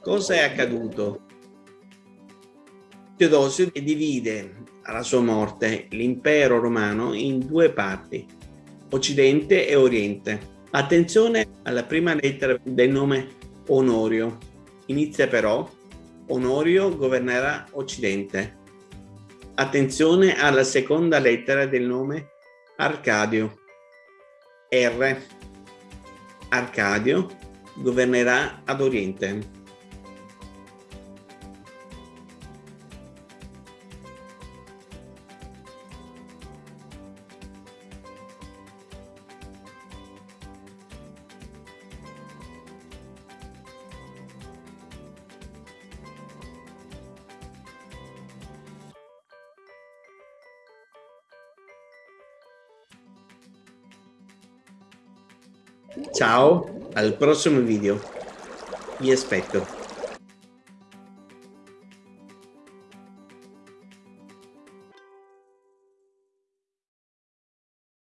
Cosa è accaduto? Teodosio divide alla sua morte l'impero romano in due parti, Occidente e Oriente. Attenzione alla prima lettera del nome Onorio. Inizia però Onorio governerà Occidente. Attenzione alla seconda lettera del nome Arcadio. R. Arcadio governerà ad Oriente. Ciao, al prossimo video. Vi aspetto.